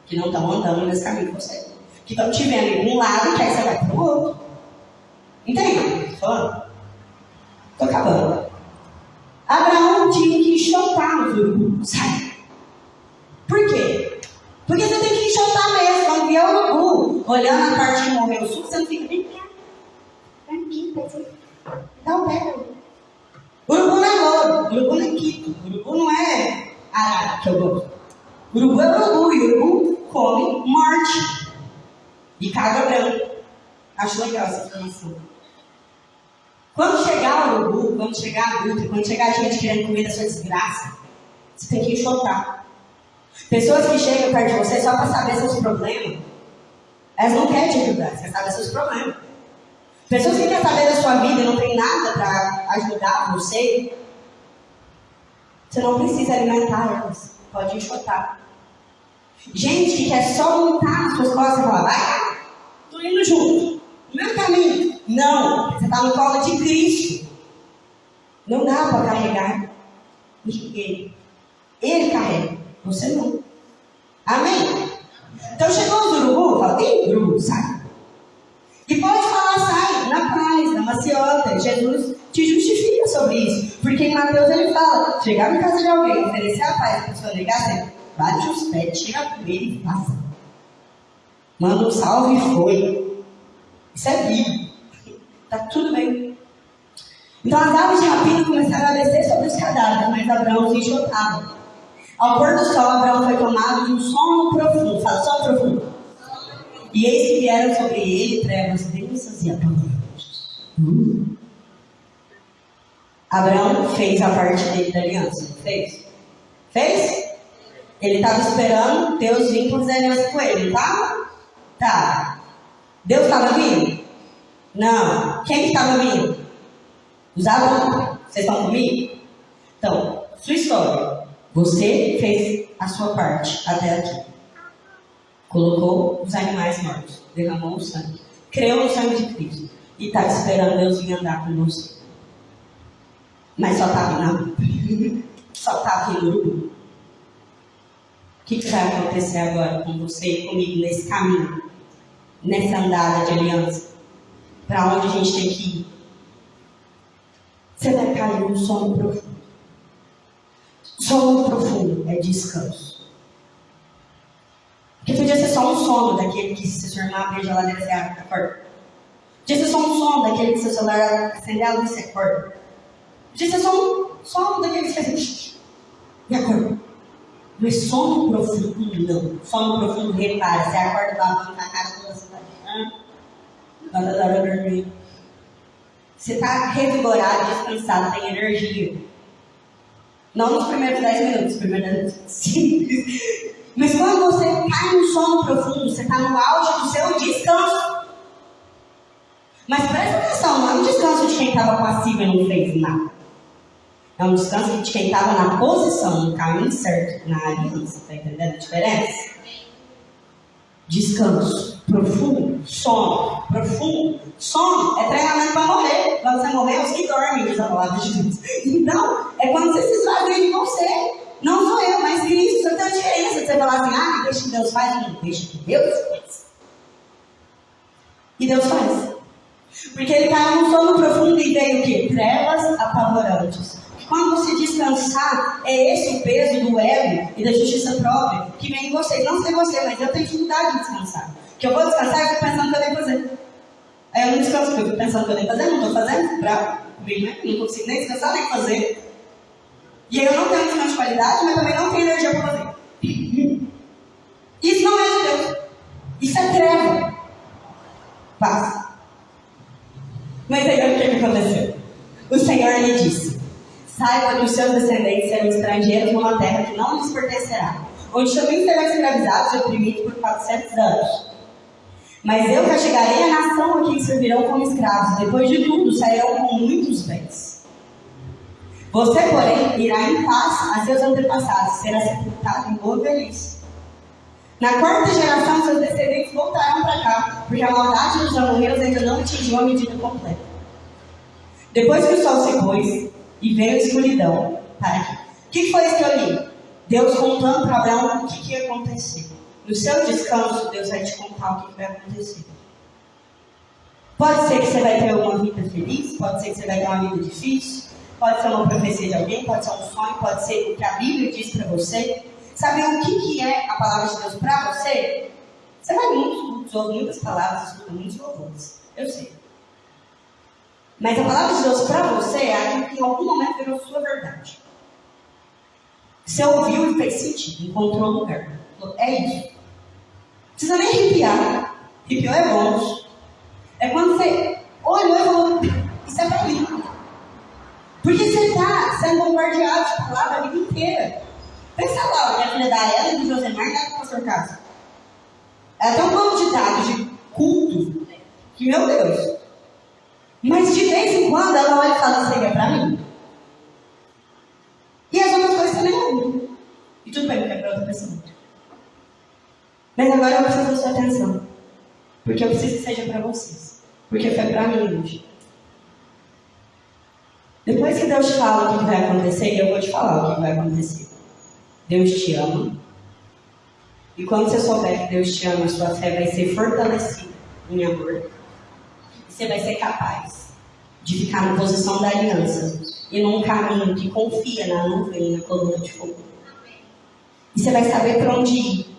Que não estão andando nesse caminho que você. Que estão te vendo em um lado que aí você vai para o outro. Entende? Estou acabando. Abraão tinha que enxotar no urubu. Sai. Por quê? Porque você tem que enxotar mesmo. Quando vier o urubu, olhando a parte que morreu o suco, você não fica bem Vem aqui, Dá o. Urubu não é louro. Urubu não é quito. Urubu não é arara, que eu gosto. Urubu é urubu. E urubu come morte. E caga branco. Acho legal essa informação. Quando chegar o urubu, quando chegar a luta, quando chegar a gente querendo comer da sua desgraça, você tem que enxotar. Pessoas que chegam perto de você só para saber seus problemas, elas não querem te ajudar, você sabe seus problemas. Pessoas que querem saber da sua vida e não tem nada para ajudar você, você não precisa alimentar elas, pode enxotar. Gente que quer só montar nas suas costas e falar, vai, tô indo junto, no meu caminho. Não, você está no colo de Cristo. Não dá para carregar ele. Ele carrega, você não. Amém? Então chegou os urubu, fala, ei, urubu, sai. E pode falar, sai, na paz, na maciota. Jesus te justifica sobre isso. Porque em Mateus ele fala, chegar na casa de alguém, oferecer a paz, a pessoa negar, bate os pés, chega com ele e passa. Manda um salve e foi. Isso é Bíblia. Está tudo bem. Então as aves de rapina começaram a descer sobre os cadáveres, mas Abraão se enxotava. Ao pôr do sol, Abraão foi tomado de um sono profundo. Fala, sono profundo. E eis que vieram sobre ele trevas densas e apavorantes. Hum. Abraão fez a parte dele da aliança. Fez? Fez? Ele estava esperando Deus vir fazer aliança com ele, tá? Tá. Deus estava vindo? Não. Quem que estava vindo? Os alunos. Vocês estão comigo? Então, sua história. Você fez a sua parte até aqui. Colocou os animais mortos. Derramou o sangue. Creu no sangue de Cristo. E está esperando Deus vir andar com você. Mas só está vindo Só está vindo que, que vai acontecer agora com você e comigo nesse caminho? Nessa andada de aliança? para onde a gente tem que ir. Você vai cair num sono profundo. Sono profundo é descanso. Porque podia ser só um sono daquele que se irmão abrir a geladeira você acorda. Podia ser só um sono daquele que seu celular acender a luz você acorda. Podia ser só um sono daquele que você faz e acorda. Mas sono profundo não. Sono profundo repara. Você acorda lavando a cara toda você está você está revigorado, descansado, tem energia. Não nos primeiros 10 minutos, primeiros 5. Mas quando você cai no sono profundo, você está no auge do seu descanso. Mas presta atenção, não é um descanso de quem estava passivo e não fez nada. É um descanso de quem estava na posição, no caminho certo, na aliança. Está entendendo a diferença? Descanso profundo, sono profundo. Sono é treinamento para morrer. Quando você morrer, os que dormem, diz a palavra de Deus. Então, é quando você se esvazia de você. Não sou eu, mas Cristo. Só tem a diferença você falar assim, ah, deixa que Deus faz, não deixa que Deus faz. E Deus faz. Porque ele caiu num sono profundo e veio o quê? Trevas apavorantes. Quando você descansar, é esse o peso do ego e da justiça própria que vem em você. Não sei você, mas eu tenho dificuldade de descansar. Que eu vou descansar e fico pensando que eu que fazer. Aí eu não descanso, porque eu fico pensando que eu que fazer, não estou fazendo, né? Não consigo nem descansar nem fazer. E aí eu não tenho descanso de qualidade, mas também não tenho energia para fazer. Isso não é de Deus. Isso é treva. Passa. Mas aí o que aconteceu? O Senhor lhe disse: Saiba que os seus descendentes serão estrangeiros numa terra que não lhes pertencerá, onde também serão escravizados e oprimidos por 400 anos. Mas eu castigarei a nação a quem servirão como escravos. Depois de tudo, sairão com muitos bens. Você, porém, irá em paz a seus antepassados, será sepultado em boa velhice. Na quarta geração, seus descendentes voltarão para cá, porque a maldade dos amorreus ainda não atingiu a medida completa. Depois que o sol se pôs e veio a escuridão, aqui. O que foi isso que eu li? Deus contando para Abraão o que, que ia acontecer. No seu descanso, Deus vai te contar o que, que vai acontecer. Pode ser que você vai ter uma vida feliz, pode ser que você vai ter uma vida difícil, pode ser uma profecia de alguém, pode ser um sonho, pode ser o que a Bíblia diz para você. Sabe o que, que é a palavra de Deus para você? Você vai muitos cultos, muitas palavras, escuta muitos louvores. Eu sei. Mas a palavra de Deus para você é aquilo que em algum momento virou sua verdade. Você ouviu e fez sentido, encontrou lugar. É isso. Não precisa nem arrepiar. Arrepiou é bom. É quando você olhou e falou, isso é para mim. Porque você está sendo bombardeado de palavra a vida inteira. Pensa lá, minha filha da Ela e do Josemar e do pastor Cássio. Ela tem um banco de dados de culto que, meu Deus. Mas de vez em quando ela olha e fala, aí é pra mim. E as outras coisas também não. E tudo bem, porque é para outra pessoa. Mas agora eu preciso da sua atenção. Porque eu preciso que seja para vocês. Porque foi para mim hoje. Depois que Deus fala o que vai acontecer, eu vou te falar o que vai acontecer. Deus te ama. E quando você souber que Deus te ama, sua fé vai ser fortalecida em amor. Você vai ser capaz de ficar na posição da aliança e num caminho que confia na nuvem e na coluna de fogo. E você vai saber para onde ir,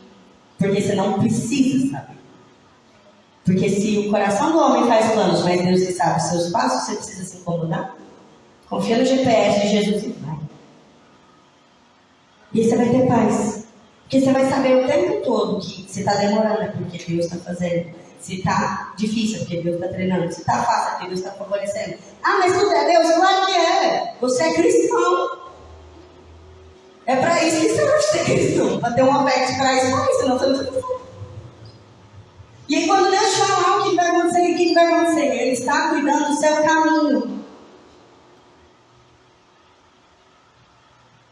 porque você não precisa saber. Porque se o coração do homem faz planos, mas Deus que sabe os seus passos, você precisa se incomodar. Confia no GPS de Jesus e vai. E você vai ter paz. Porque você vai saber o tempo todo que se está demorando é porque Deus está fazendo. Se está difícil é porque Deus está treinando. Se está fácil é porque Deus está favorecendo. Ah, mas tudo é Deus? Claro que é. Você é cristão. É para isso que você ser cristão. Para ter uma fé que traz mais, senão você não é. E aí quando Deus falar o que vai acontecer, o que vai acontecer? Ele está cuidando do seu caminho.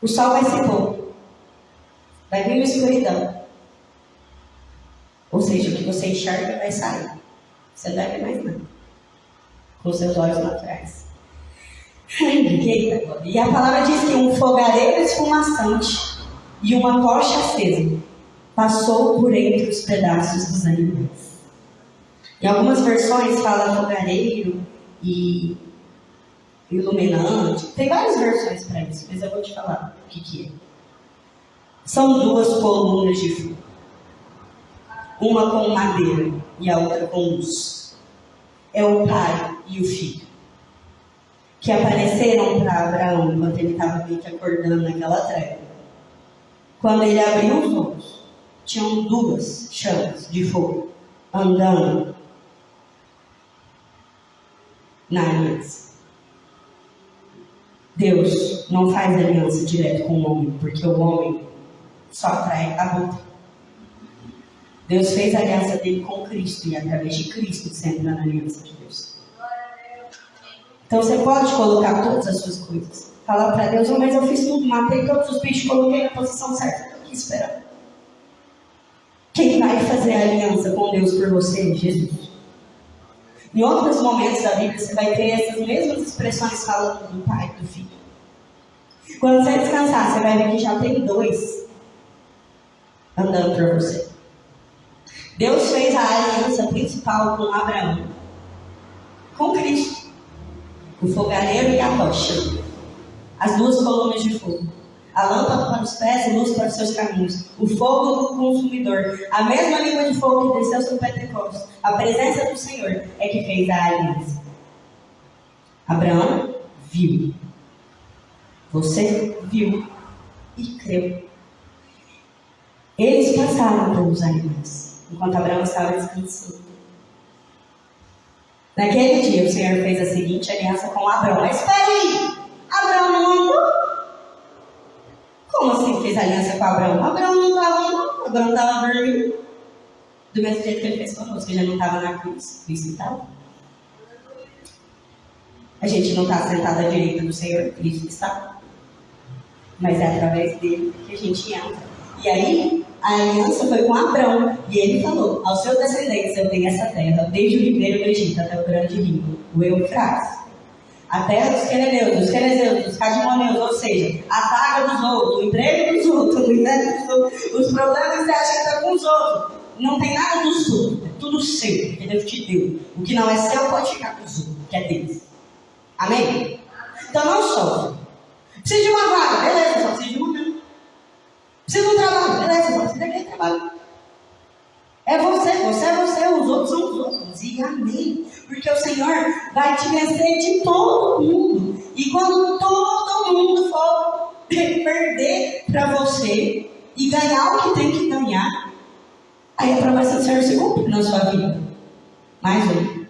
O sol vai se pôr. Vai vir uma escuridão. Ou seja, o que você enxerga vai sair. Você não vai ver mais nada. Com seus olhos naturais. E a palavra diz que um fogareiro esfumaçante e uma tocha acesa passou por entre os pedaços dos animais. Em algumas versões fala fogareiro e iluminante. Tem várias versões para isso, mas eu vou te falar o que, que é. São duas colunas de fogo. Uma com madeira e a outra com luz. É o pai e o filho. Que apareceram para Abraão enquanto ele estava meio que acordando naquela treva. Quando ele abriu os olhos, tinham duas chamas de fogo andando na aliança. Deus não faz aliança direto com o homem, porque o homem só atrai a boca. Deus fez a aliança dele com Cristo e através de Cristo sempre na aliança de Deus. Então você pode colocar todas as suas coisas. Falar para Deus, oh, mas eu fiz tudo, matei todos os bichos, coloquei na posição certa. Estou aqui esperando. Quem vai fazer a aliança com Deus por você? Jesus. Em outros momentos da Bíblia, você vai ter essas mesmas expressões falando do Pai e do Filho. Quando você descansar, você vai ver que já tem dois andando por você. Deus fez a aliança principal com Abraão, com Cristo, o fogareiro e a rocha, as duas colunas de fogo a lâmpada para os pés e luz para os seus caminhos, o fogo do consumidor, a mesma língua de fogo que desceu sobre Pentecostes, a presença do Senhor é que fez a aliança. Abraão viu. Você viu e creu. Eles passaram pelos animais, enquanto Abraão estava descansando. Naquele dia, o Senhor fez a seguinte aliança com Abraão. Mas espere! Abraão não andou como assim fez aliança com Abraão? Abraão não estava, não. Abraão estava dormindo. Do mesmo jeito que ele fez conosco, ele já não estava na cruz, Cristo estava. A gente não está sentado à direita do Senhor, Cristo está. Mas é através dele que a gente entra. E aí, a aliança foi com Abraão. E ele falou: Aos seus descendentes eu tenho essa terra, desde o ribeiro do Egito até o grande rio, o Eufrates. A terra dos quereneus, dos querezeus, dos cadimoneus, ou seja, a taga dos outros, o emprego dos outros, os problemas que você acha com os outros. Não tem nada do sul, é tudo seu, que Deus te deu. O que não é seu pode ficar com os outros, que é deles. Amém? Então não sofre. Precisa de uma vaga, beleza, só precisa de uma de um trabalho, beleza, precisa daquele trabalho. É você, você é você, os outros são os outros. E amém. Porque o Senhor vai te vencer de todo mundo. E quando todo mundo for perder para você e ganhar o que tem que ganhar, aí a promessa do Senhor se cumpre na sua vida. Mais um.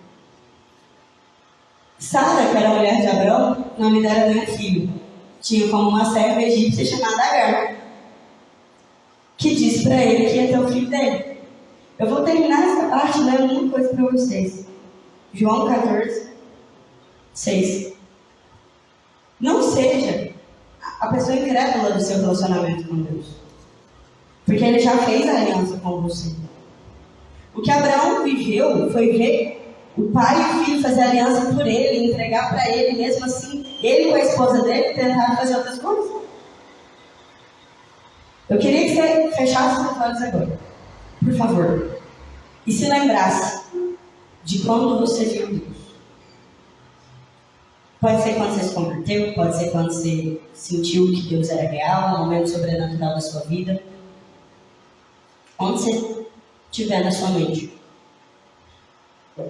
Sara, que era mulher de Abraão, o nome dela era filho. Tinha como uma serva egípcia chamada Agar, que disse para ele que ia ter o filho dele. Eu vou terminar essa parte lendo uma coisa para vocês. João 14, 6. Não seja a pessoa incrédula do seu relacionamento com Deus. Porque ele já fez a aliança com você. O que Abraão viveu foi ver o pai e o filho fazer aliança por ele, entregar para ele, mesmo assim, ele com a esposa dele tentar fazer outras coisas. Eu queria que você fechasse os olhos agora, por favor, e se lembrasse de quando você viu Deus. Pode ser quando você se converteu, pode ser quando você sentiu que Deus era real, um momento sobrenatural da sua vida. Onde você estiver na sua mente.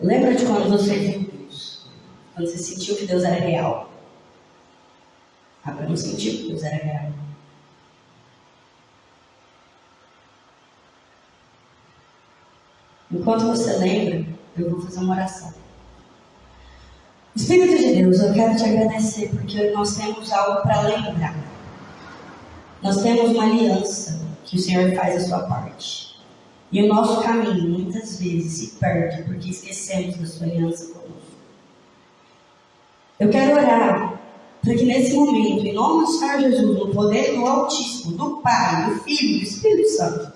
Lembra de quando você viu Deus? Quando você sentiu que Deus era real. Abraão sentiu que Deus era real. Enquanto você lembra, eu vou fazer uma oração. Espírito de Deus, eu quero te agradecer porque nós temos algo para lembrar. Nós temos uma aliança que o Senhor faz a sua parte. E o nosso caminho muitas vezes se perde porque esquecemos da sua aliança conosco. Eu quero orar para que nesse momento, em nome do Senhor Jesus, no poder do Altíssimo, do Pai, do Filho do Espírito Santo,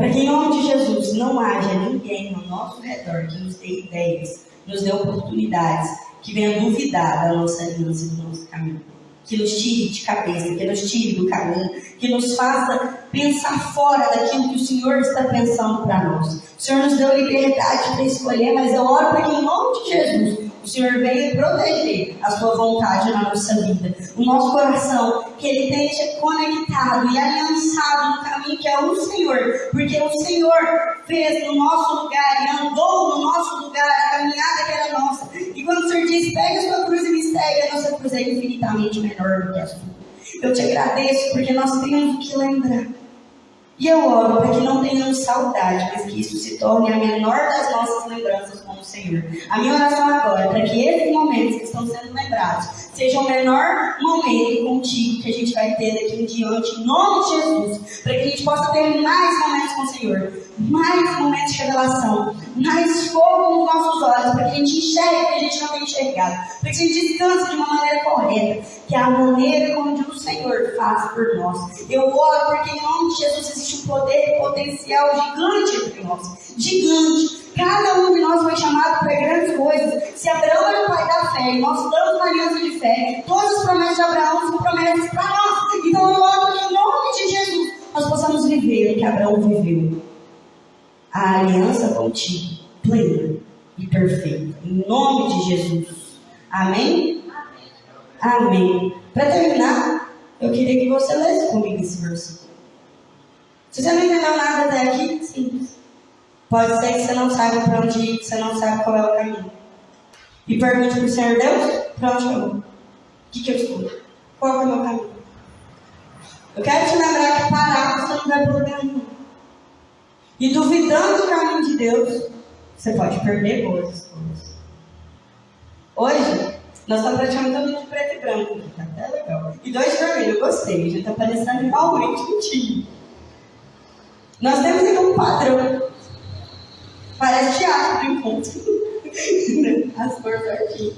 para que em nome de Jesus não haja ninguém ao nosso redor que nos dê ideias, nos dê oportunidades, que venha duvidar da nossa aliança e do nosso caminho que nos tire de cabeça, que nos tire do caminho, que nos faça pensar fora daquilo que o Senhor está pensando para nós. O Senhor nos deu liberdade para escolher, mas eu oro para que, em nome de Jesus, o Senhor venha proteger a sua vontade na nossa vida, o nosso coração, que ele esteja conectado e aliançado no caminho que é o Senhor, porque o Senhor fez no nosso lugar e andou no nosso lugar a caminhada que era nossa. E quando o Senhor diz, pega a sua cruz e me segue, a nossa cruz é infinitamente menor do que a sua. Eu te agradeço porque nós temos o que lembrar. E eu oro para que não tenhamos saudade, mas que isso se torne a menor das nossas lembranças com o Senhor. A minha oração agora é para que esses momentos que estão sendo lembrados sejam o menor momento contigo que a gente vai ter daqui em diante, em nome de Jesus. Para que a gente possa ter mais momentos com o Senhor, mais momentos de revelação, mais fogo nos nossos olhos, para que a gente enxergue o que a gente não tem enxergado, para que a gente descanse de uma maneira correta, que é a maneira como o Senhor faz por nós. Eu oro porque em nome de Jesus existe um poder potencial gigante entre nós. Gigante. Cada um de nós foi chamado para grandes coisas. Se Abraão era o pai da fé e nós estamos na aliança de fé, todas as promessas de Abraão são promessas para nós. Então eu oro que em nome de Jesus nós possamos viver o que Abraão viveu. A aliança contigo, plena e perfeita. Em nome de Jesus. Amém? Amém. Para terminar, eu queria que você lesse comigo esse versículo. Você não entendeu nada até aqui, simples. Pode ser que você não saiba para onde ir, que você não sabe qual é o caminho. E pergunte para o Senhor Deus, para onde eu vou? O que, que eu escuto? Qual é o meu caminho? Eu quero te lembrar que parar você não vai para lugar nenhum. E duvidando do caminho de Deus, você pode perder boas escolhas. Hoje, nós estamos praticamente todo de preto e branco tá até legal. E dois vermelhos, gostei, já está parecendo realmente um time. Nós temos então padrão. Parece teatro de encontro. As cores aqui.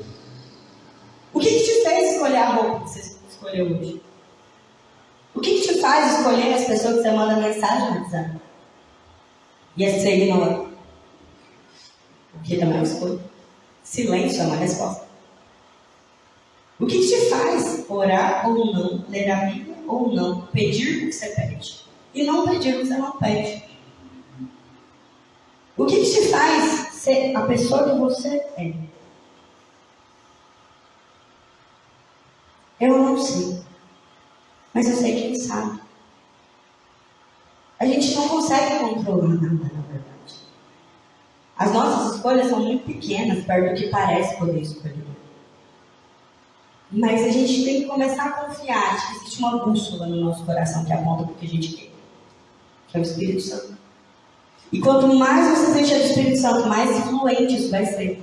O que, que te fez escolher a roupa que você escolheu hoje? O que, que te faz escolher as pessoas que você manda mensagem no WhatsApp? E as que você ignora? O que também é escolha. Silêncio é uma resposta. O que, que te faz orar ou não, ler a Bíblia ou não, pedir o que você pede? E não pedir o que você não pede. O que, que te faz ser a pessoa que você é? Eu não sei. Mas eu sei que ele sabe. A gente não consegue controlar nada, na verdade. As nossas escolhas são muito pequenas perto do que parece poder escolher. Mas a gente tem que começar a confiar de que existe uma bússola no nosso coração que aponta para o que a gente quer, que é o Espírito Santo. E quanto mais você encher do Espírito Santo, mais influente isso vai ser.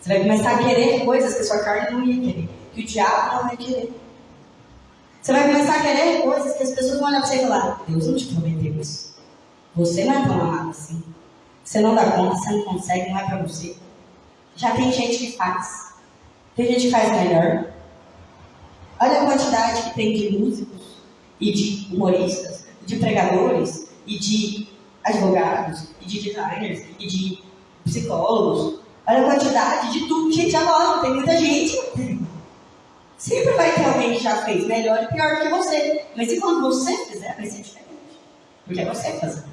Você vai começar a querer coisas que a sua carne não ia querer, que o diabo não vai querer. Você vai começar a querer coisas que as pessoas vão olhar para você e falar: Deus não te prometeu isso. Você não é tão amado assim. Você não dá conta, você não consegue, não é para você. Já tem gente que faz. Tem gente que faz melhor. Olha a quantidade que tem de músicos e de humoristas, de pregadores e de advogados e de designers e de psicólogos. Olha a quantidade de tudo. Gente, agora tem muita gente. Sempre vai ter alguém que já fez melhor e pior que você. Mas e quando você fizer, vai ser diferente. Porque é você fazendo.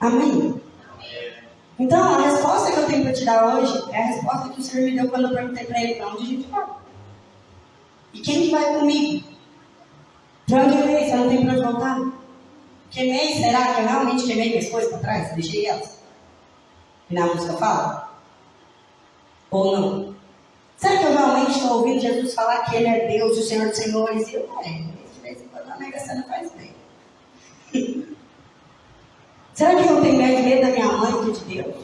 Amém? Então, a resposta que eu tenho para te dar hoje é a resposta que o Senhor me deu quando eu perguntei para ele para onde a gente vai. E quem que vai comigo? Para onde eu? Você não tem para onde voltar? Queimei, será que eu realmente queimei minhas coisas para trás? Deixei elas? E na música fala? Ou não? Será que eu realmente estou ouvindo Jesus falar que Ele é Deus, o Senhor dos Senhores? E eu, é, de vez em quando a Mega Sena faz bem. Será que eu tenho mais medo da minha mãe que de Deus?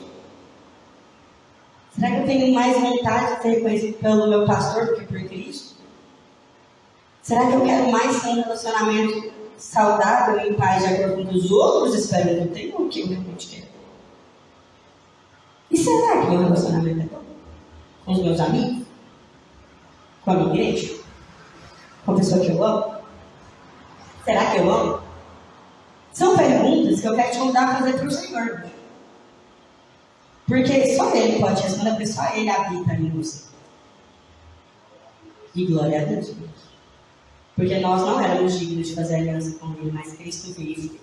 Será que eu tenho mais vontade de ser reconhecido pelo meu pastor do que por Cristo? Será que eu quero mais ter um relacionamento saudável e em paz de acordo com os outros esperam que eu tenha o que eu realmente quero? E será que meu relacionamento é bom? Com os meus amigos? Com a minha igreja? Com a pessoa que eu amo? Será que eu amo? São perguntas que eu quero te a fazer para o Senhor. Porque só Ele pode responder, porque só Ele habita em você. E glória a Deus. Porque nós não éramos dignos de fazer aliança com Ele, mas Cristo vive.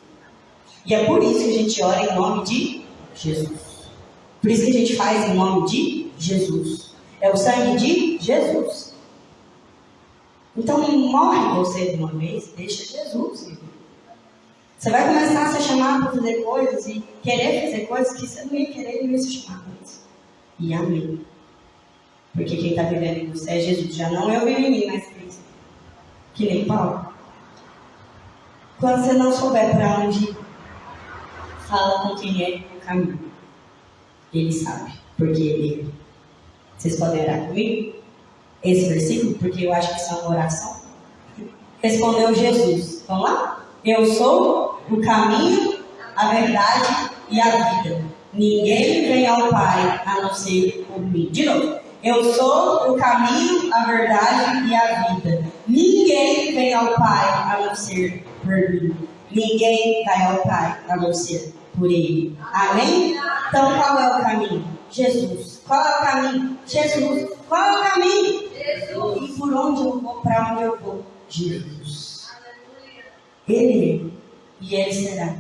E é por isso que a gente ora em nome de Jesus. Por isso que a gente faz em nome de Jesus. É o sangue de Jesus. Então morre você de uma vez, deixa Jesus. Você vai começar a ser chamado para fazer coisas e querer fazer coisas que você não ia querer e não ia se chamar isso. E amém. Porque quem está vivendo em você é Jesus. Já não eu vivo em mim, mas. Que nem Paulo. Quando você não souber para onde fala com quem é o caminho. Ele sabe, porque ele. Vocês podem orar comigo? Esse versículo, porque eu acho que isso é uma oração. Respondeu Jesus. Vamos lá? Eu sou o caminho, a verdade e a vida. Ninguém vem ao Pai a não ser por mim. De novo. Eu sou o caminho, a verdade e a vida. Ninguém ao Pai a não ser por mim. Ninguém vai ao Pai a não ser por Ele. Amém? Então qual é o caminho? Jesus. Qual é o caminho? Jesus. Qual é o caminho? Jesus. E por onde eu vou? Para onde eu vou? Jesus. Ele é. E Ele será.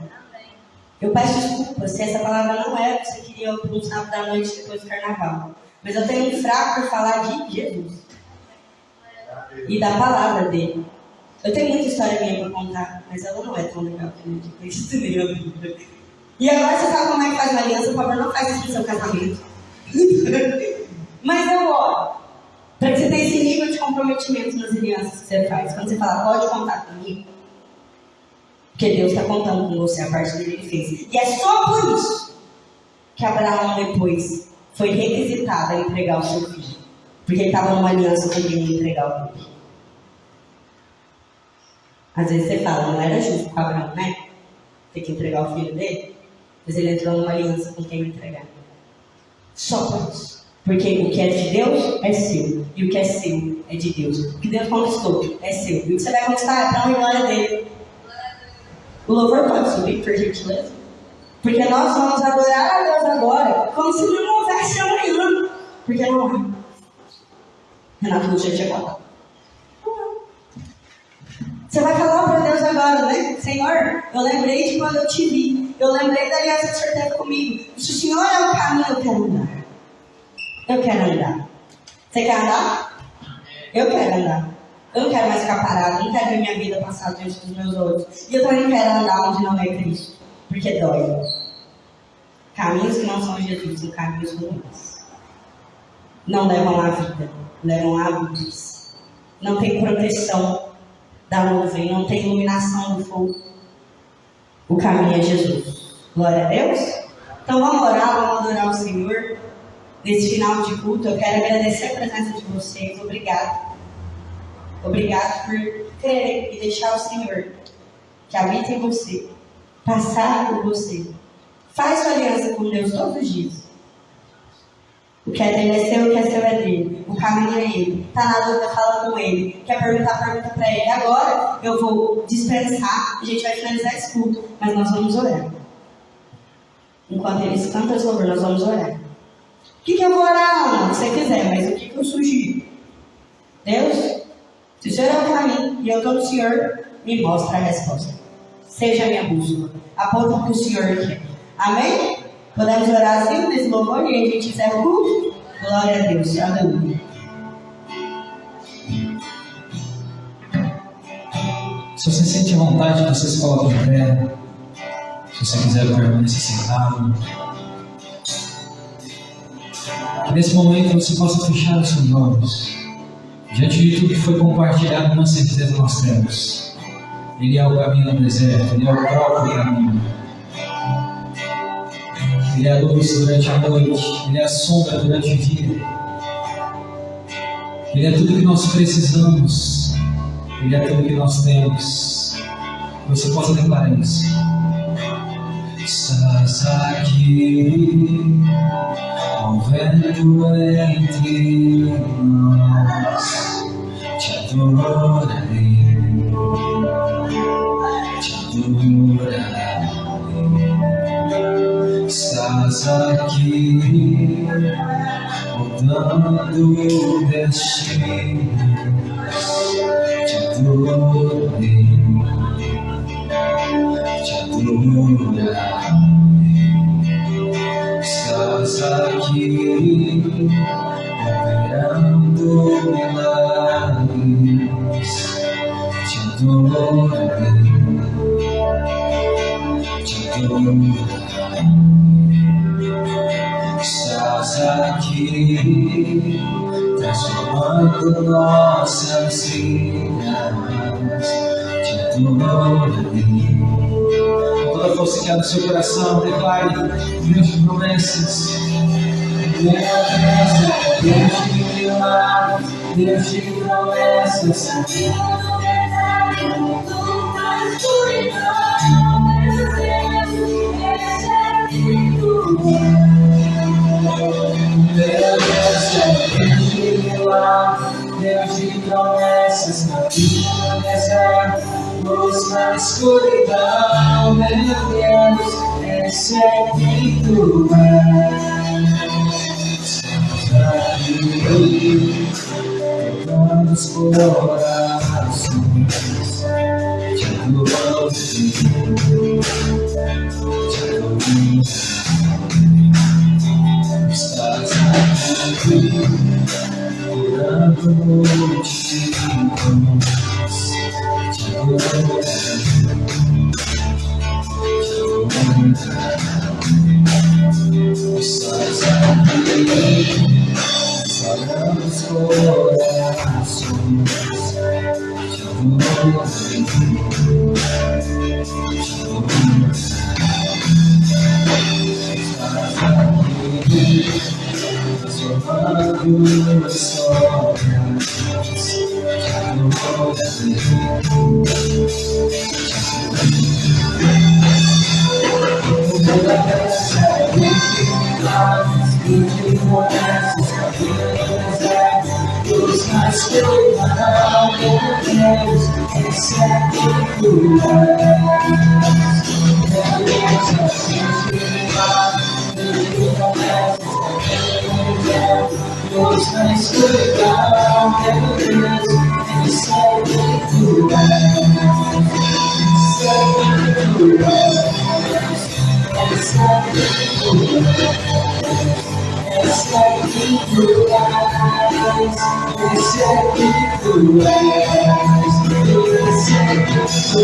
Eu peço desculpa se essa palavra não é o que você queria ouvir no sábado da noite depois do carnaval. Mas eu tenho um fraco por falar de Jesus. E da palavra dele. Eu tenho muita história minha para contar, mas ela não é tão legal que nem a Bíblia. E agora você sabe como é que faz uma aliança, por favor, não faz isso no seu casamento. mas eu oro. Para que você tenha esse nível de comprometimento nas alianças que você faz. Quando você fala, pode contar comigo. Porque Deus está contando com você a parte dele ele fez. E é só por isso que Abraão depois foi requisitado a entregar o seu filho. Porque ele estava numa aliança com ia entregar o filho. Às vezes você fala, não era justo com Abraão, né? ter que entregar o filho dele, mas ele entrou numa aliança com quem entregar. Só por isso. Porque o que é de Deus é seu. E o que é seu é de Deus. O que Deus conquistou é seu. E o que você vai conquistar é para a glória dele. O louvor pode subir, por gentileza? Porque nós vamos adorar a Deus agora, como se não houvesse amanhã. Porque não há. Renato não tinha chegado. Você vai falar para Deus agora, né? Senhor, eu lembrei de quando eu te vi. Eu lembrei da aliança que o Senhor teve comigo. Se o Senhor é o caminho, eu quero andar. Eu quero andar. Você quer andar? Eu quero andar. Eu não quero mais ficar parado. Não quero ver minha vida passar diante dos meus olhos. E eu também quero andar onde não é Cristo. Porque dói. Caminhos que não são Jesus são caminhos ruins. Não levam à vida. Levam à luz. Não tem proteção da nuvem, não tem iluminação do fogo. O caminho é Jesus. Glória a Deus. Então vamos orar, vamos adorar o Senhor. Nesse final de culto, eu quero agradecer a presença de vocês. Obrigado. Obrigado por crer e deixar o Senhor que habita em você, passar por você. Faz sua aliança com Deus todos os dias. O que é dele é seu, o que é seu é dele. O caminho é ele. Está na dúvida, fala com ele. Quer perguntar, pergunta para ele. Agora eu vou dispensar, a gente vai finalizar esse culto, mas nós vamos orar. Enquanto eles cantam esse louvor, nós vamos orar. O que, que eu vou orar, não? Se você quiser, mas o que, que eu sugiro? Deus, se o Senhor é o caminho e eu estou no Senhor, me mostra a resposta. Seja minha bússola. Aponta para o Senhor quer. Amém? Podemos orar assim nesse louvor e a gente encerra o culto? Glória a Deus. Aleluia.
Se você sente vontade, você se coloque em pé. Se você quiser permanecer sentado. Nesse momento você possa fechar os seus olhos. Diante de tudo que foi compartilhado, uma certeza nós temos. Ele é o caminho no deserto, Ele é o próprio caminho. Ele é a luz durante a noite, Ele é a sombra durante o dia. Ele é tudo que nós precisamos, Ele é tudo que nós temos. Você possa declarar isso. Estás aqui, movendo entre nós, te adorarei, mudando destinos. Te transformando nossas vidas. Te adorarei. Toda força que há no seu coração, declare de promessas. Deus de Deus de milagres, Deus de promessas. Deus de promessas na vida do deserto, luz na escuridão, meu Deus, esse é quem tu és. Aqui, vamos por orações, te adoro, te adoro, aqui curando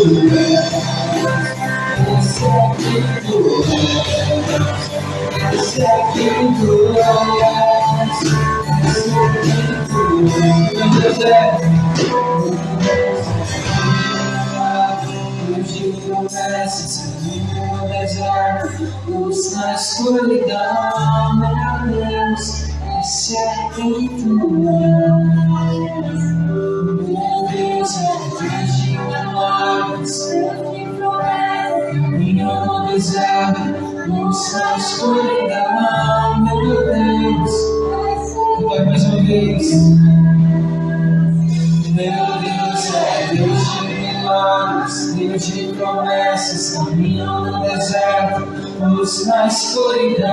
Luz na